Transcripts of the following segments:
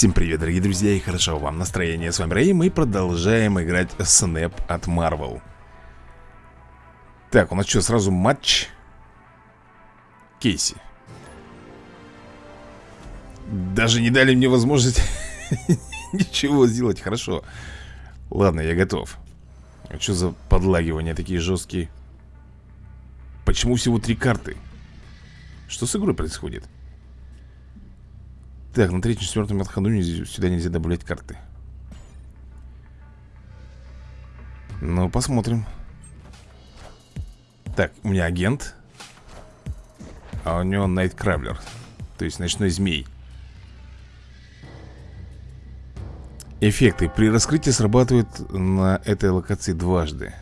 Всем привет, дорогие друзья, и хорошо вам настроение. С вами Рэй, мы продолжаем играть Снэп от Marvel. Так, у нас что, сразу матч? Кейси. Даже не дали мне возможность ничего сделать, хорошо. Ладно, я готов. А что за подлагивания такие жесткие? Почему всего три карты? Что с игрой происходит? Так, на третьем, четвертом отходу сюда нельзя добавлять карты. Ну, посмотрим. Так, у меня агент. А у него Найткравлер. То есть ночной змей. Эффекты. При раскрытии срабатывают на этой локации дважды.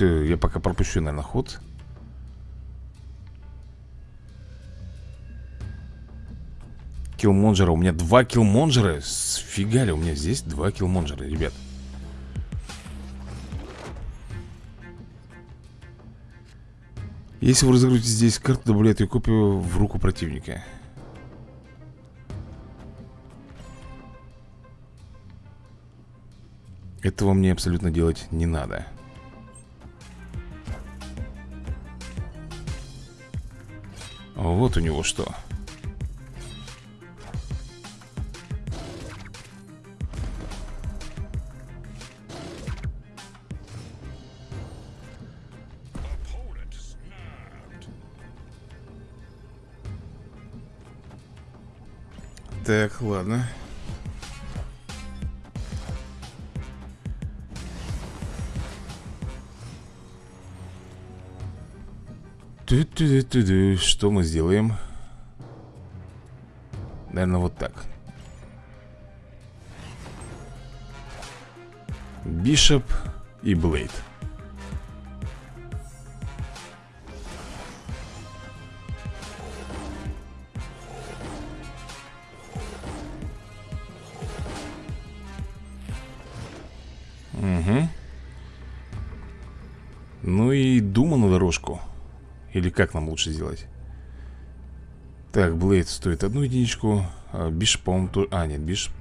Я пока пропущу, наверное, ход. Киллмонджера У меня два киллмонджера Сфига ли у меня здесь два киллмонджера, ребят. Если вы разыграете здесь карту, добавляет ее копию в руку противника. Этого мне абсолютно делать не надо. Вот у него что Так, ладно. -ту -ту -ту. Что мы сделаем? Наверное, вот так. Бишоп и Блейд. Угу. Ну и дума на дорожку. Или как нам лучше сделать? Так, Блейд стоит одну единичку. А по-моему, тоже... А, нет, Бишоп...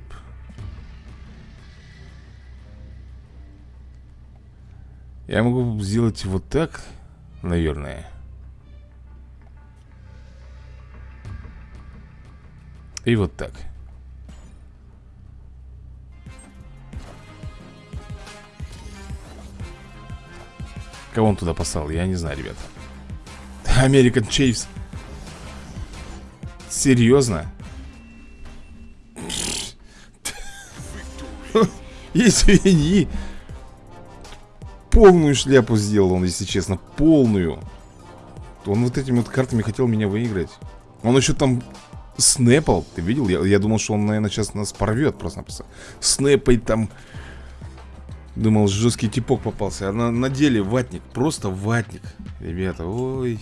Я могу сделать вот так, наверное. И вот так. Кого он туда послал? Я не знаю, ребят American Chiefs Серьезно? Извини. Полную шляпу сделал он, если честно. Полную. Он вот этими вот картами хотел меня выиграть. Он еще там снэпал Ты видел? Я, я думал, что он, наверное, сейчас нас порвет просто-напросто. Снэпает там Думал, жесткий типок попался. А на, на деле ватник. Просто ватник. Ребята, ой.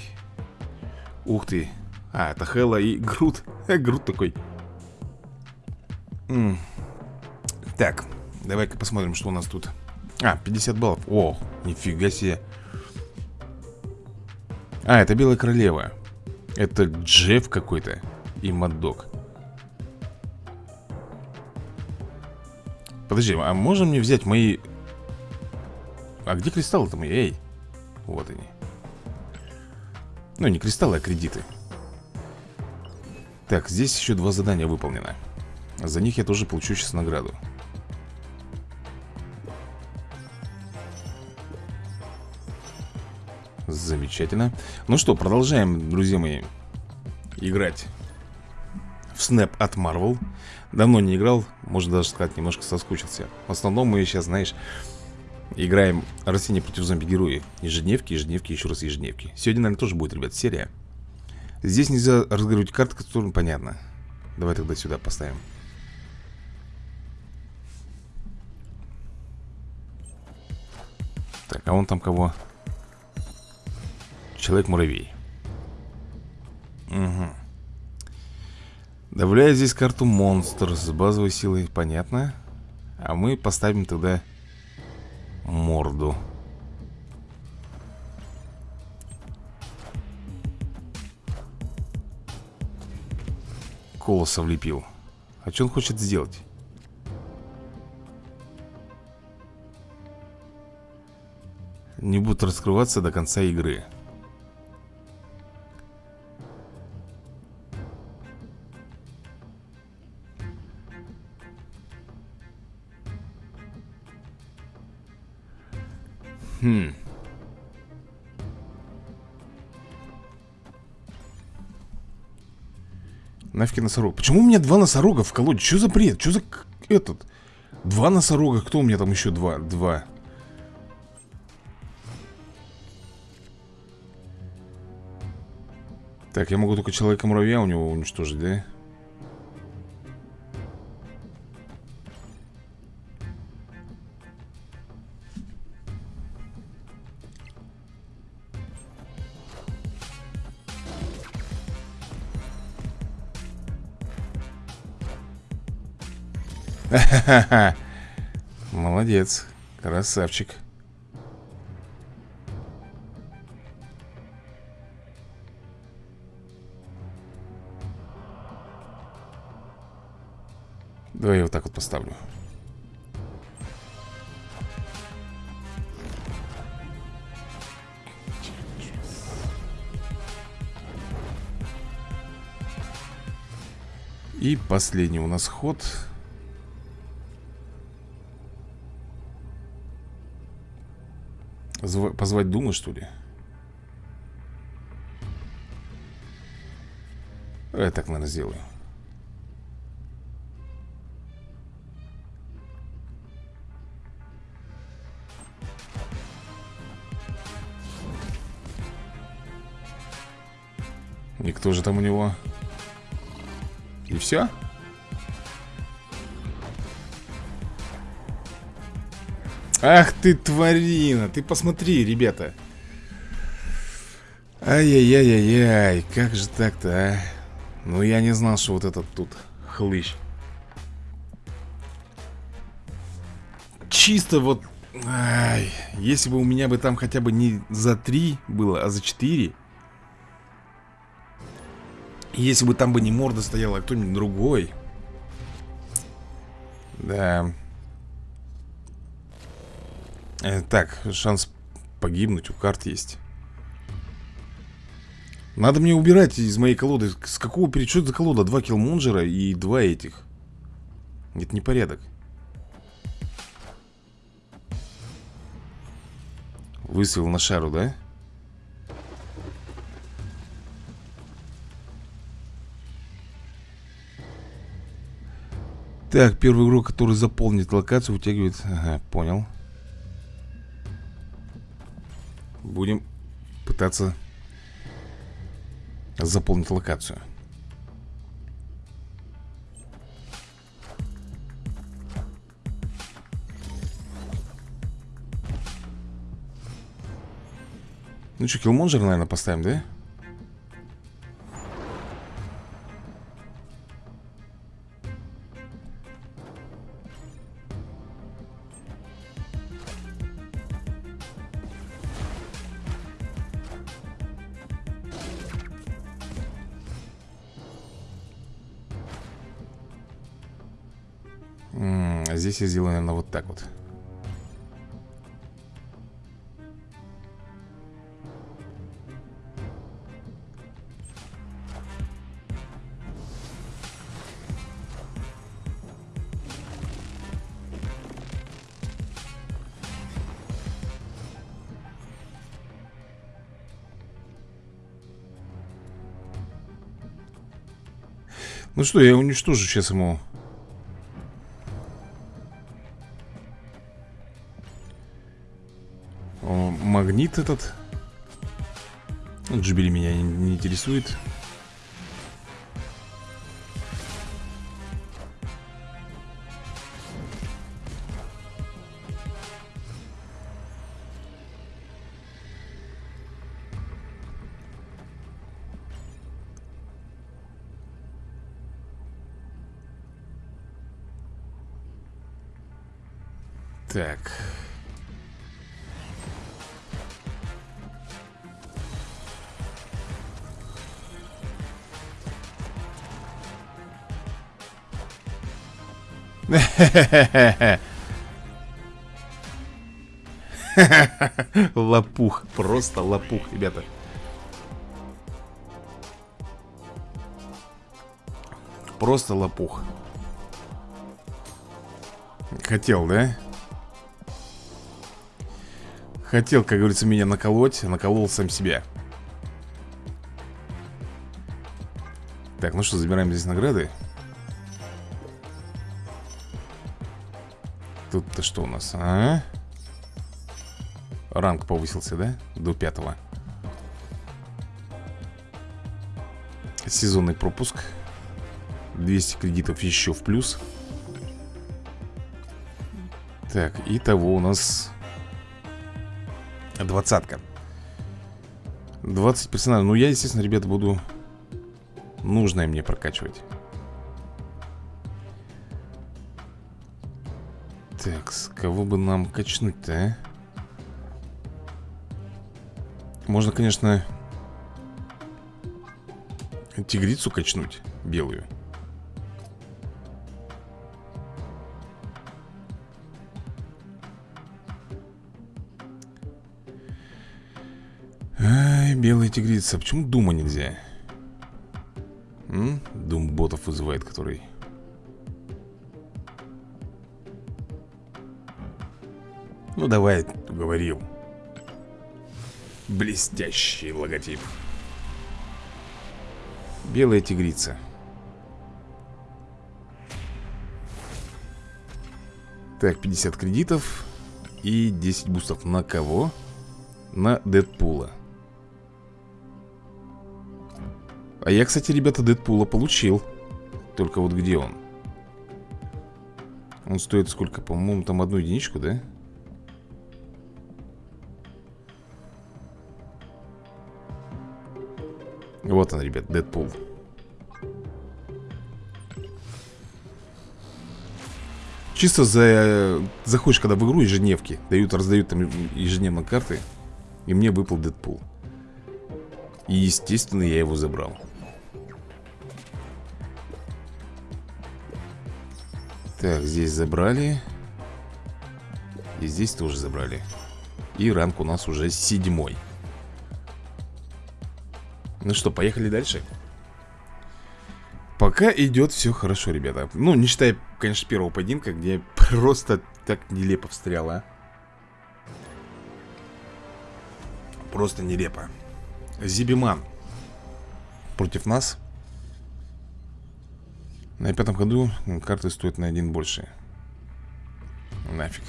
Ух ты. А, это Хэлла и Грут. Грут такой. М -м. Так, давай-ка посмотрим, что у нас тут. А, 50 баллов. О, нифига себе. А, это Белая Королева. Это Джефф какой-то. И Маддок. Подожди, а можем мне взять мои а где кристаллы-то мои? Эй! Вот они. Ну, не кристаллы, а кредиты. Так, здесь еще два задания выполнено. За них я тоже получу сейчас награду. Замечательно. Ну что, продолжаем, друзья мои, играть в Snap от Marvel. Давно не играл, можно даже сказать, немножко соскучился. В основном мы сейчас, знаешь, Играем растения против зомби-герои Ежедневки, ежедневки, еще раз ежедневки. Сегодня, наверное, тоже будет, ребят, серия. Здесь нельзя разыгрывать карты, которые понятно. Давай тогда сюда поставим. Так, а он там кого? Человек-муравей. Угу Добавляю здесь карту монстр с базовой силой, понятно. А мы поставим тогда морду. Колоса влепил. А что он хочет сделать? Не будут раскрываться до конца игры. Хм Нафиг носорог Почему у меня два носорога в колоде? Что за бред? Что за этот? Два носорога Кто у меня там еще два? Два Так, я могу только человека-муравья у него уничтожить, да? Молодец, красавчик. Давай я вот так вот поставлю. И последний у нас ход Зв... Позвать Думу, что ли? Я так, наверное, сделаю И кто же там у него? И все? Ах ты, тварина! Ты посмотри, ребята. Ай-яй-яй-яй-яй Как же так-то, а? Ну, я не знал, что вот этот тут хлыщ. Чисто вот Ай, если бы у меня бы там хотя бы не за три было, а за четыре. Если бы там бы не морда стояла, а кто-нибудь другой. Да так, шанс погибнуть у карт есть. Надо мне убирать из моей колоды. С какого это за колода? Два киллмонджера и два этих. Это непорядок. Выстрел на шару, да? Так, первый игрок, который заполнит локацию, вытягивает... Ага, понял Будем пытаться заполнить локацию. Ну что, киллмонжер, наверное, поставим, да? Здесь я сделаю, наверное, вот так вот. Ну что, я уничтожу сейчас ему магнит этот? Джибели меня не, не интересует. Так Лопух, просто лопух, ребята. Просто лопух. Хотел, да? Хотел, как говорится, меня наколоть Наколол сам себя. Так, ну что, забираем здесь награды Тут-то что у нас, а? Ранг повысился, да? До пятого. Сезонный пропуск. 200 кредитов еще в плюс. Так, и того у нас Двадцатка. 20 персонажей. Ну, я, естественно, ребята, буду Нужное мне прокачивать Так, с кого бы нам качнуть-то, а? Можно, конечно Тигрицу качнуть Белую Ай, белая тигрица Почему дума нельзя? М? Дум ботов вызывает, который Ну давай, уговорил Блестящий логотип Белая тигрица Так, 50 кредитов И 10 бустов на кого? На Дэдпула А я, кстати, ребята, Дэдпула получил Только вот где он? Он стоит сколько? По-моему, там одну единичку, да? Вот он, ребят, Дэдпул. Чисто за... Заходишь, когда в игру ежедневки Дают, раздают там ежедневно карты И мне выпал Дэдпул. И, естественно, я его забрал. Так, здесь забрали. И здесь тоже забрали. И ранг у нас уже седьмой ну что, поехали дальше? Пока идет все хорошо, ребята. Ну, не считая, конечно, первого поединка Где просто так нелепо встрял, а. Просто нелепо. Зибиман Против нас. На пятом ходу карты стоят на один больше. Нафиг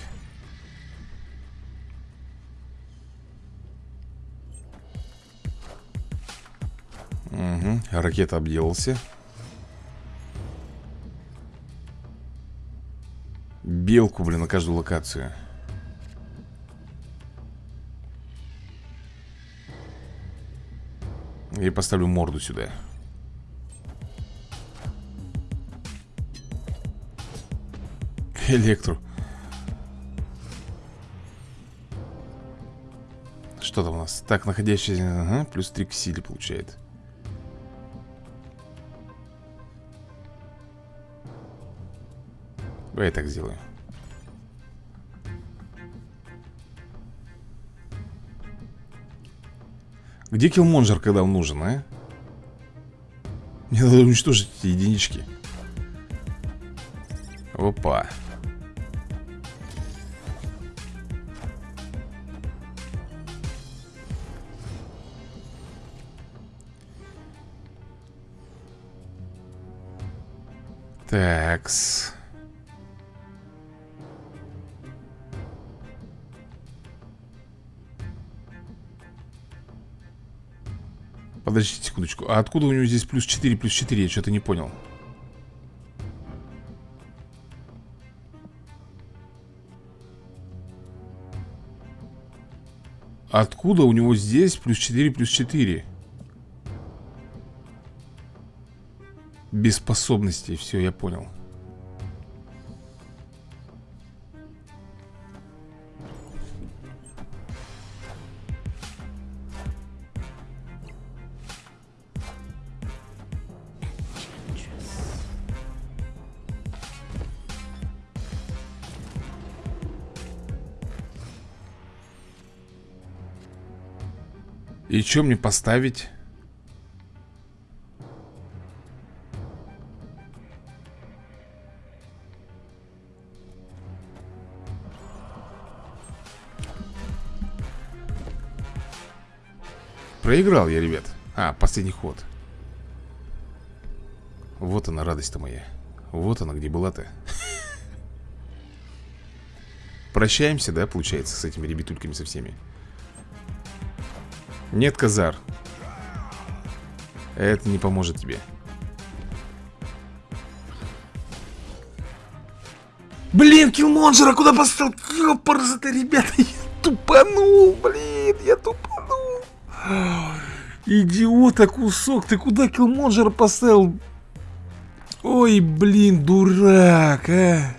Угу, ракета обделался. Белку, блин, на каждую локацию. И поставлю морду сюда. Электру Что там у нас? Так, находящийся... Ага, плюс 3 к силе получает Давай я так сделаю. Где киллмонжер, когда он нужен, а? Мне надо уничтожить эти единички. Опа. Такс Подождите секундочку А откуда у него здесь плюс 4, плюс 4? Я что-то не понял Откуда у него здесь плюс 4, плюс 4? Без способностей, все, я понял И что мне поставить? Проиграл я, ребят. А, последний ход. Вот она, радость-то моя. Вот она, где была-то. Прощаемся, да, получается, с этими ребятульками со всеми Нет, Казар Это не поможет тебе Блин, киллмонжера куда поставил? Ёпарза-то, ребята, я тупанул, блин, я тупанул Идиота кусок, ты куда киллмонжера поставил? Ой, блин, дурак, а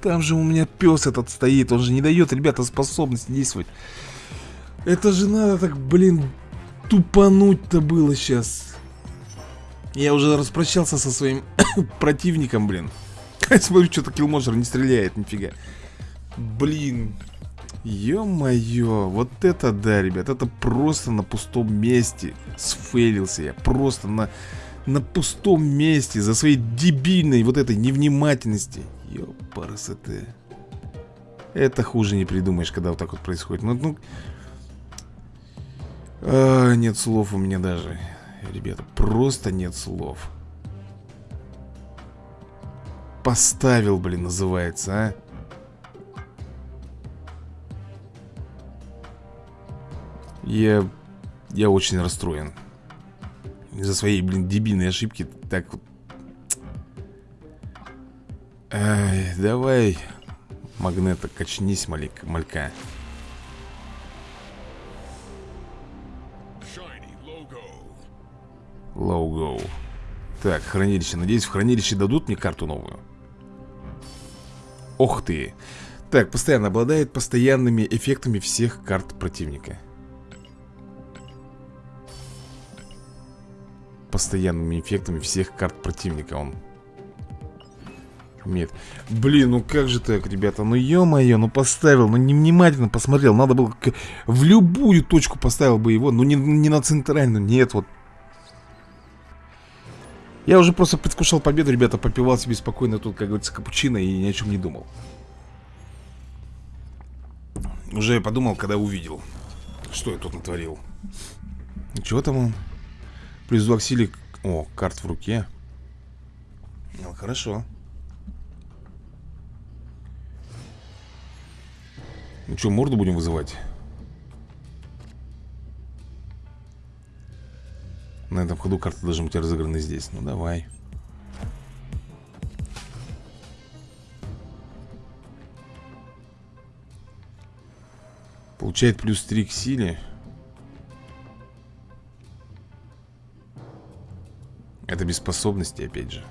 там же у меня пес этот стоит, он же не дает, ребята, способности действовать. Это же надо так, блин, тупануть-то было сейчас. Я уже распрощался со своим противником, блин. Смотрю, что-то киллмонжер не стреляет, нифига. Блин. Ё-моё, вот это да, ребят, это просто на пустом месте сфейлился я. Просто на, на пустом месте за своей дебильной вот этой невнимательности. Ёпарасоте. Это хуже не придумаешь, когда вот так вот происходит. Ну, ну... А, нет слов у меня даже. Ребята, просто нет слов. Поставил, блин, называется, а. Я... Я очень расстроен. Из-за своей, блин, дебильной ошибки так вот Ай, давай, магнета, качнись, малик, малька. Лоу Так, хранилище. Надеюсь, в хранилище дадут мне карту новую. Ох ты. Так, постоянно обладает постоянными эффектами всех карт противника. Постоянными эффектами всех карт противника он нет. Блин, ну как же так, ребята? Ну ё-моё, ну поставил, ну невнимательно посмотрел. Надо было в любую точку поставил бы его. Ну не, не на центральную, нет, вот. Я уже просто предвкушал победу, ребята, попивал себе спокойно тут, как говорится, капучино и ни о чем не думал. Уже подумал, когда увидел, что я тут натворил. Чего там он? Плюс 2 к силе... О, карт в руке. Ну, хорошо. Ну что, морду будем вызывать? На этом ходу карты должны быть разыграны здесь. Ну давай. Получает плюс 3 к силе. Это без способности опять же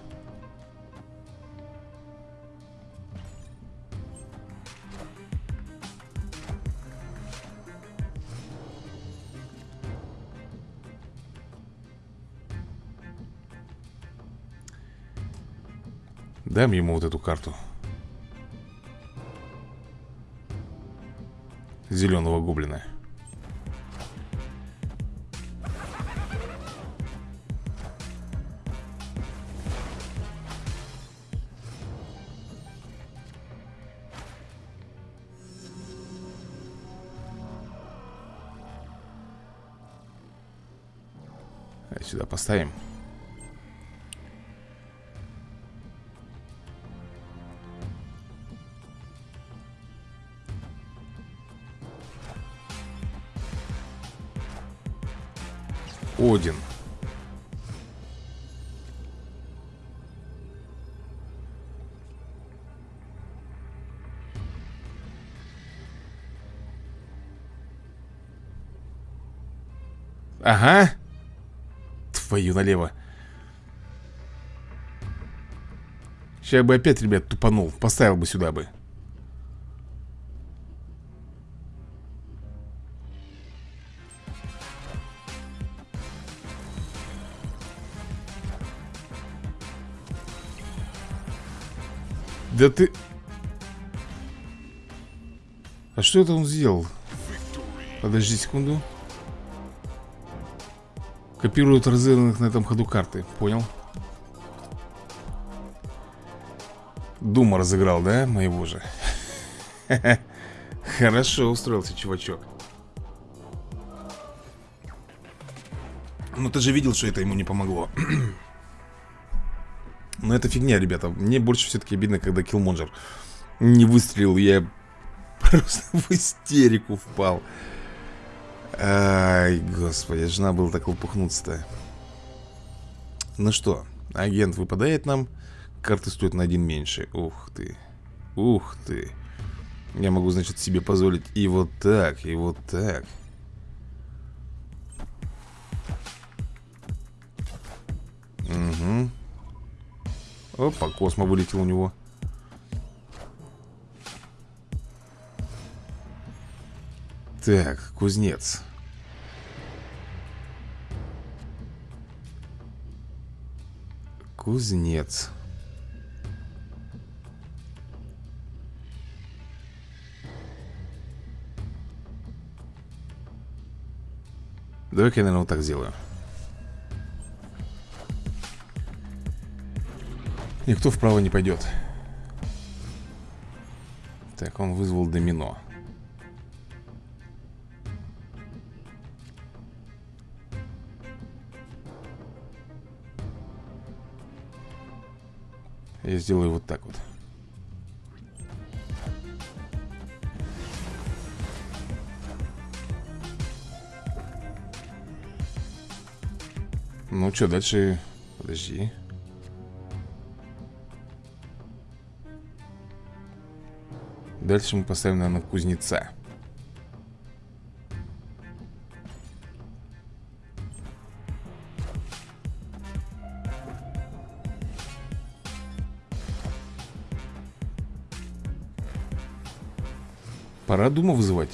Дам ему вот эту карту. Зеленого гоблина Твою налево. Сейчас бы опять, ребят, тупанул. Поставил бы сюда бы. Да ты... А что это он сделал? Подожди секунду. Копируют разыгранных на этом ходу карты. Понял. Дума разыграл, да? Моего же. Хорошо устроился чувачок. Ну ты же видел, что это ему не помогло. Но это фигня, ребята. Мне больше все-таки обидно, когда Киллмонджер Не выстрелил, я просто в истерику впал Ай, господи, жена была так лопухнуться-то. Ну что, агент выпадает нам Карты стоят на один меньше. Ух ты, ух ты. Я могу, значит, себе позволить и вот так, и вот так. Угу Опа, космо вылетел у него Так, кузнец. Кузнец. Давай-ка я, наверное, вот так сделаю. Никто вправо не пойдет. Так, он вызвал домино Я сделаю вот так вот. Ну что, дальше... Подожди. Дальше мы поставим, наверное, кузнеца Пора Дума вызывать.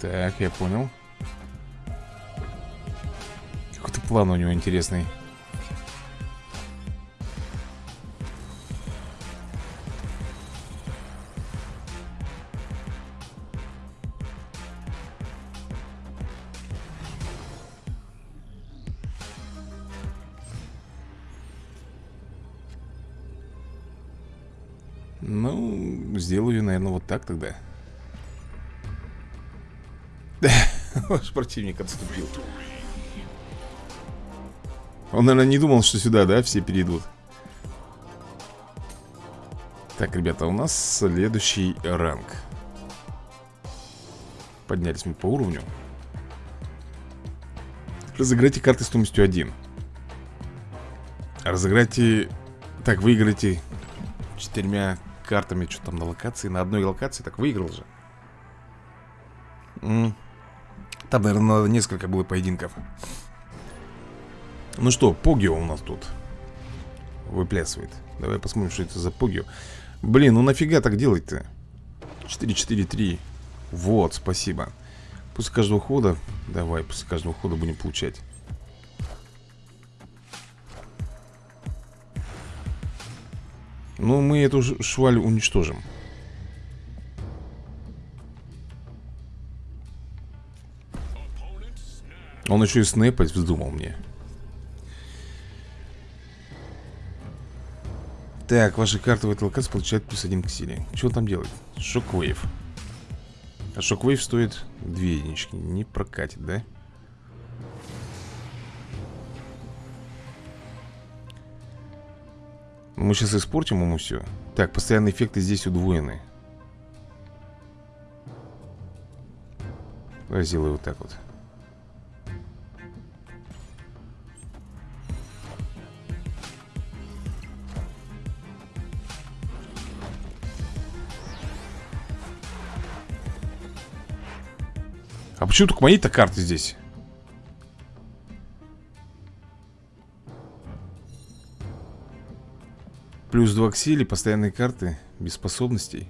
Так, я понял. Какой-то план у него интересный Ваш противник отступил. Он, наверное, не думал, что сюда, да, все перейдут. Так, ребята, у нас следующий ранг. Поднялись мы по уровню. Разыграйте карты стоимостью 1 Разыграйте... Так, выиграйте четырьмя картами Что там на локации, на одной локации Так, выиграл же там, наверное, надо несколько было поединков. Ну что, Погио у нас тут Выплясывает. Давай посмотрим, что это за Погио. Блин, ну нафига так делать-то? 4-4-3 Вот, спасибо. После каждого хода Давай, после каждого хода будем получать. Ну, мы эту шваль уничтожим Он еще и снэпать вздумал мне. Так, ваши карты в этой локации получают плюс один к силе. Что он там делает? Шоквейв. А шоквейв стоит две единички. Не прокатит, да? Мы сейчас испортим ему все Так, постоянные эффекты здесь удвоены. Давай сделаю вот так вот А почему только мои-то карты здесь? Плюс 2 к силе, постоянные карты Без способностей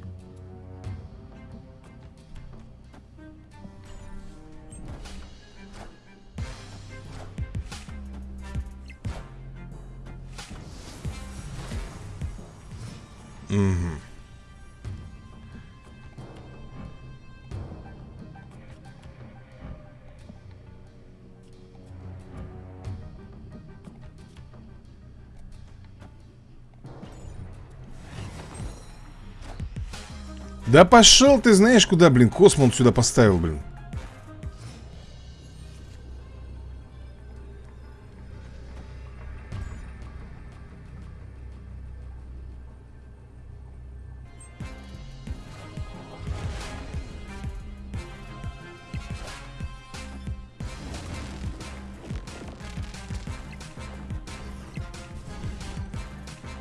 Да пошел ты знаешь куда, блин Космо сюда поставил, блин.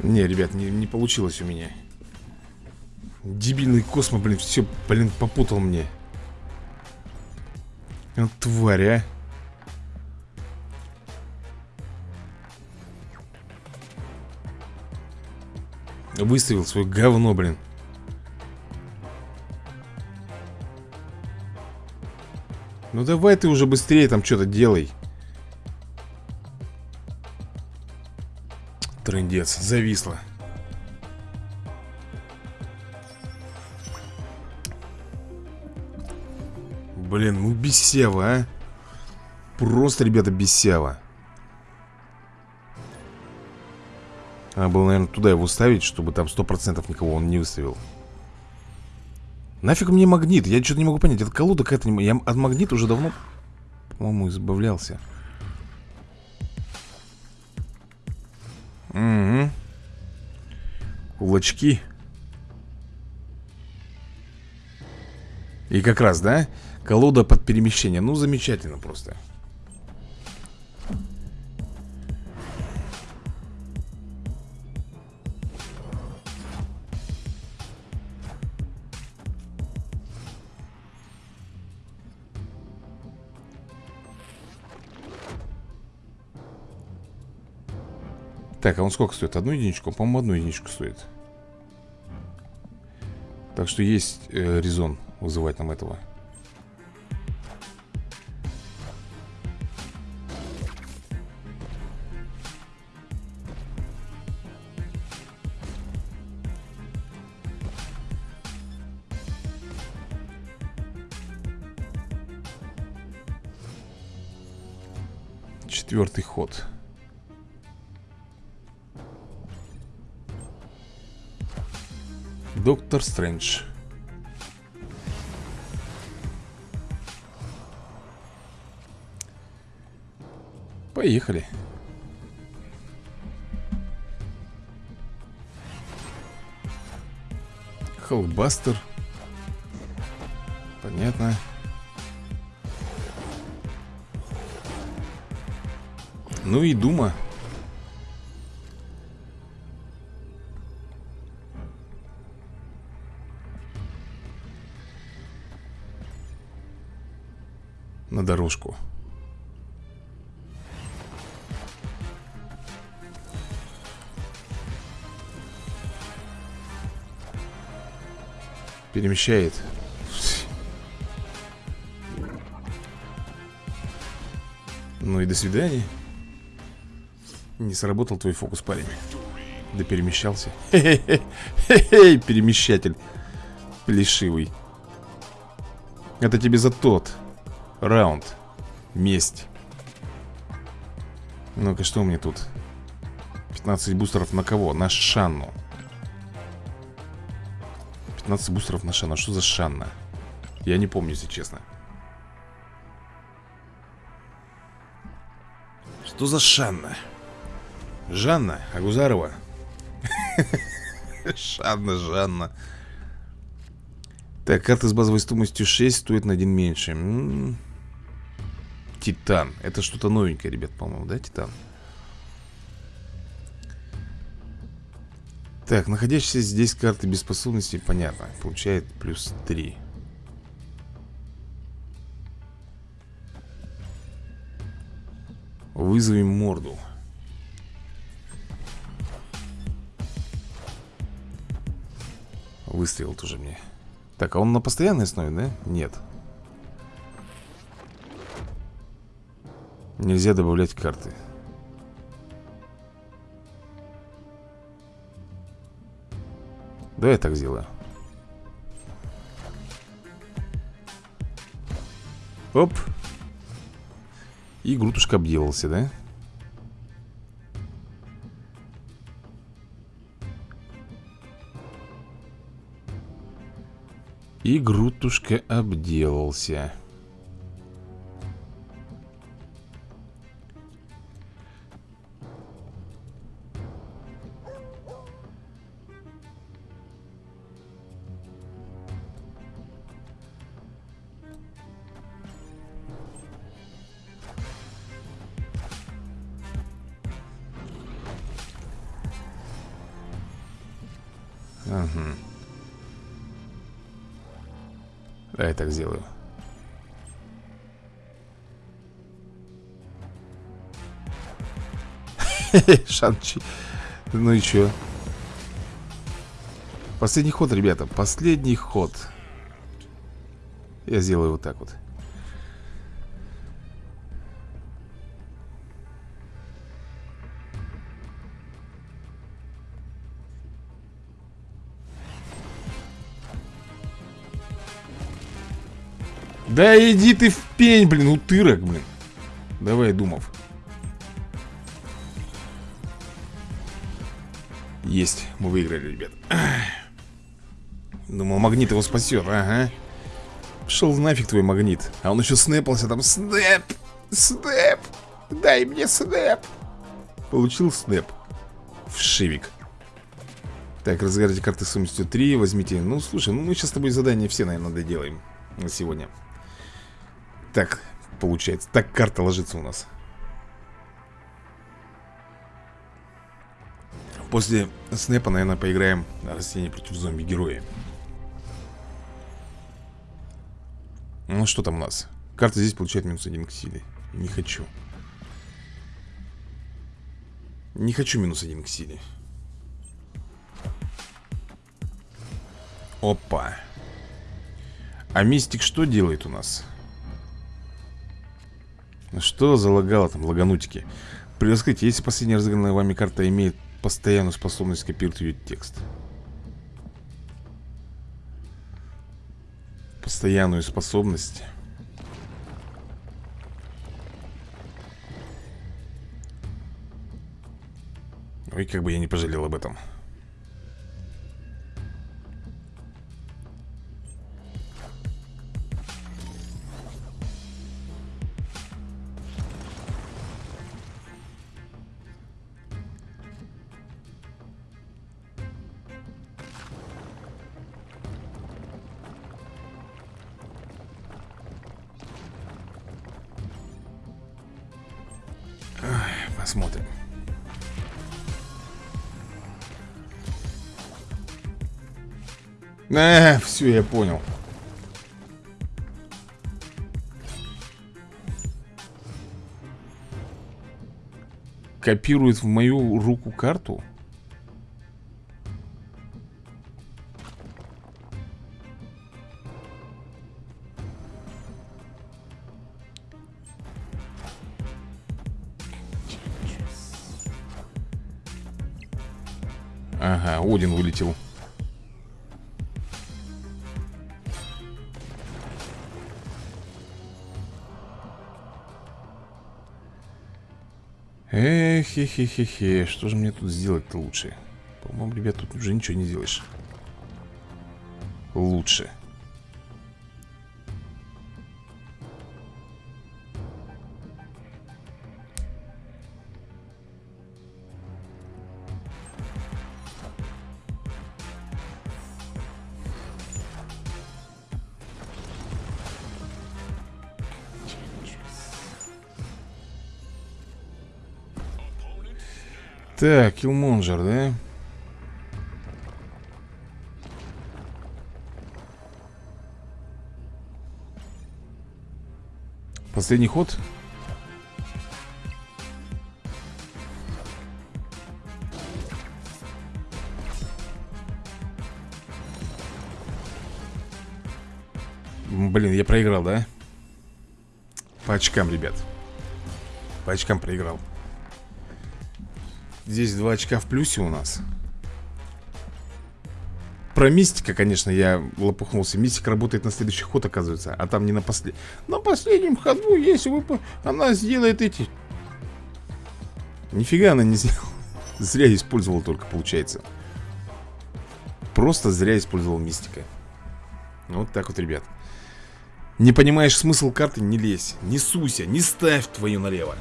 Не, ребят, не, не получилось у меня Дебильный космо, блин, все, блин, попутал мне. Вот тварь, а. Выставил свое говно, блин. Ну давай ты уже быстрее там что-то делай. Трындец, зависло Блин, ну бесево, а Просто, ребята, бесево Надо было, наверное, туда его ставить Чтобы там сто процентов никого он не выставил Нафиг мне магнит? Я что-то не могу понять Это колода какая-то не... Я от магнита уже давно, по-моему, избавлялся Угу. Кулачки. И как раз, да? Колода под перемещение. Ну, замечательно просто. Так, а он сколько стоит? Одну единичку? По-моему, одну единичку стоит Так что есть э, резон вызывать нам этого. Четвертый ход Доктор Стрэндж. Поехали. Холбастер. Понятно. Ну и Дума на дорожку. Перемещает. Ну и до свидания. Не сработал твой фокус, парень. Да перемещался. Хе-хе-хе, перемещатель. Плешивый. Это тебе за тот. Раунд. Месть. Ну-ка, что у меня тут? 15 бустеров на кого? На Шанну. 15 бустеров на Шанну. Что за Шанна? Я не помню, если честно. Что за Шанна? Жанна Агузарова. Шанна, Жанна. Так, карта с базовой стоимостью 6 стоит на один меньше. М -м -м. Титан. Это что-то новенькое, ребят, по-моему, да, Титан? Так, находящиеся здесь карты без способностей, понятно. Получает плюс 3. Вызовем морду. Выстрел тоже мне. Так, а он на постоянной основе, да? Нет. Нельзя добавлять карты. Давай я так сделаю. Оп. И Грутушка обделался, да? И Грутушка обделался Ага. Да, я так сделаю. Шанчи. Ну и чё? Последний ход, ребята. Последний ход. Я сделаю вот так вот. Да иди ты в пень, блин, утырок, блин. Давай, Думов. Есть, мы выиграли, ребят. Думал, магнит его спасет, ага. Шел нафиг твой магнит. А он еще снэпался там. Снэп, снэп! Дай мне снэп! Получил снэп. Вшивик. Так, разыграйте карты стоимостью 3 Возьмите, ну слушай, ну мы сейчас с тобой задания все, наверное, доделаем На сегодня так получается. Так карта ложится у нас. После снэпа, наверное, поиграем на растение против зомби-героя. Ну, что там у нас? Карта здесь получает минус один к силе. Не хочу. Не хочу минус один к силе. Опа. А мистик что делает у нас? Что залагало там, лаганутики? При если последняя разыгранная вами карта имеет постоянную способность копировать ее текст. Постоянную способность. Ой, как бы я не пожалел об этом. Э, все, я понял. Копирует в мою руку карту? Ага, Один вылетел Эх, хе хе хе хе Что же мне тут сделать-то лучше? По-моему, ребят, тут уже ничего не сделаешь Лучше Так, Киллмонджер, да? Последний ход? Блин, я проиграл, да? По очкам, ребят По очкам проиграл Здесь два очка в плюсе у нас. Про мистика, конечно, я лопухнулся. Мистика работает на следующий ход, оказывается А там не на последнем На последнем ходу, если вы... Она сделает эти... Нифига она не сделала. Зря использовал только, получается. Просто зря использовал мистика. Вот так вот, ребят. Не понимаешь смысл карты, не лезь. Не суйся, не ставь твою налево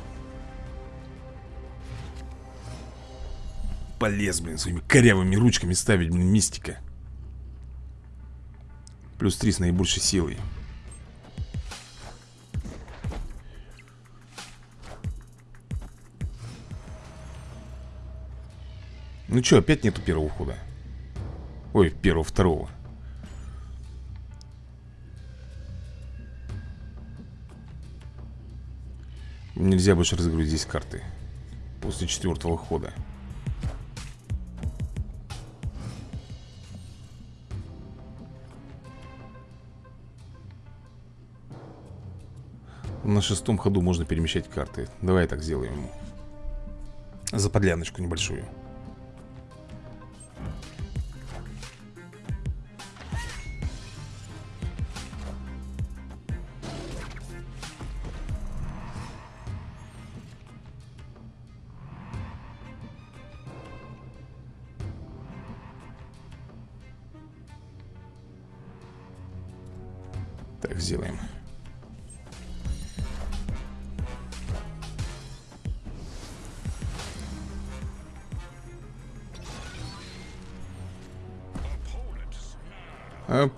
Полез, блин, своими корявыми ручками ставить, блин, мистика. Плюс 3 с наибольшей силой. Ну что, опять нету первого хода? Ой, первого, второго. Нельзя больше здесь карты После четвертого хода На шестом ходу можно перемещать карты. Давай так сделаем За подляночку небольшую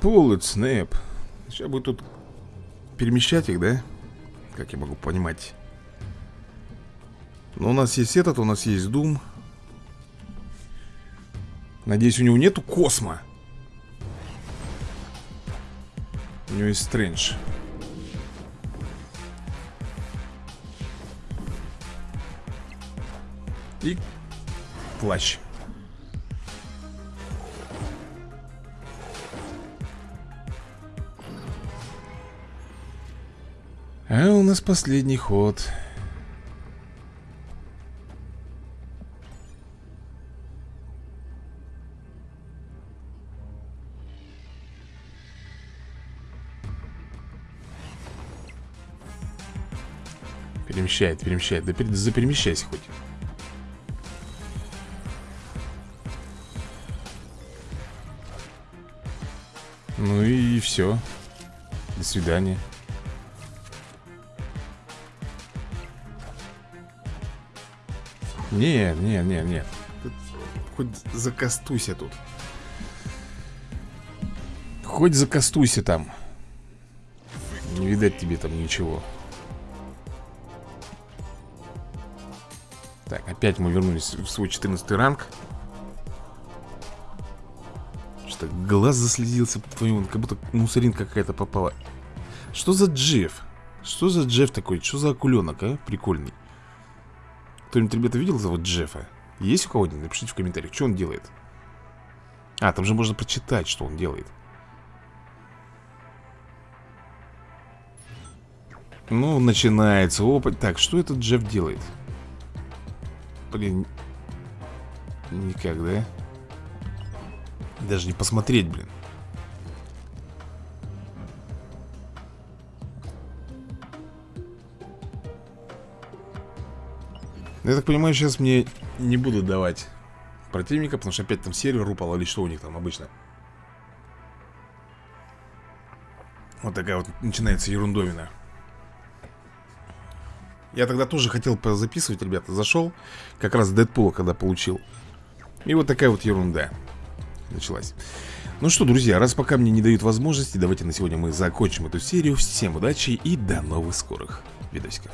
Пулlet Снэп. Сейчас будет тут перемещать их, да? Как я могу понимать? Но у нас есть этот, у нас есть Дум Надеюсь, у него нету космо. У него есть Стрэндж. И плащ А у нас последний ход. Перемещает, перемещает. Да заперемещайся хоть. Ну и все До свидания Нет, нет, нет, нет Хоть закастуйся тут. Хоть закастуйся там. Не видать тебе там ничего. Так, опять мы вернулись в свой 14 ранг. Что-то глаз заслезился твою, Как будто мусоринка какая-то попала. Что за Джефф? Что за Джефф такой? Что за акуленок, а? Прикольный кто-нибудь, ребята, видел зовут Джеффа? Есть у кого-нибудь? Напишите в комментариях, что он делает А, там же можно прочитать, что он делает Ну, начинается опыт Так, что этот Джефф делает? Блин Никак, да? Даже не посмотреть, блин Я так понимаю, сейчас мне не будут давать противника, потому что опять там сервер упал, или что у них там обычно. Вот такая вот начинается ерундовина. Я тогда тоже хотел записывать, ребята, зашел, как раз Дэдпула, когда получил. И вот такая вот ерунда началась. Ну что, друзья, раз пока мне не дают возможности, давайте на сегодня мы закончим эту серию. Всем удачи и до новых скорых видосиков.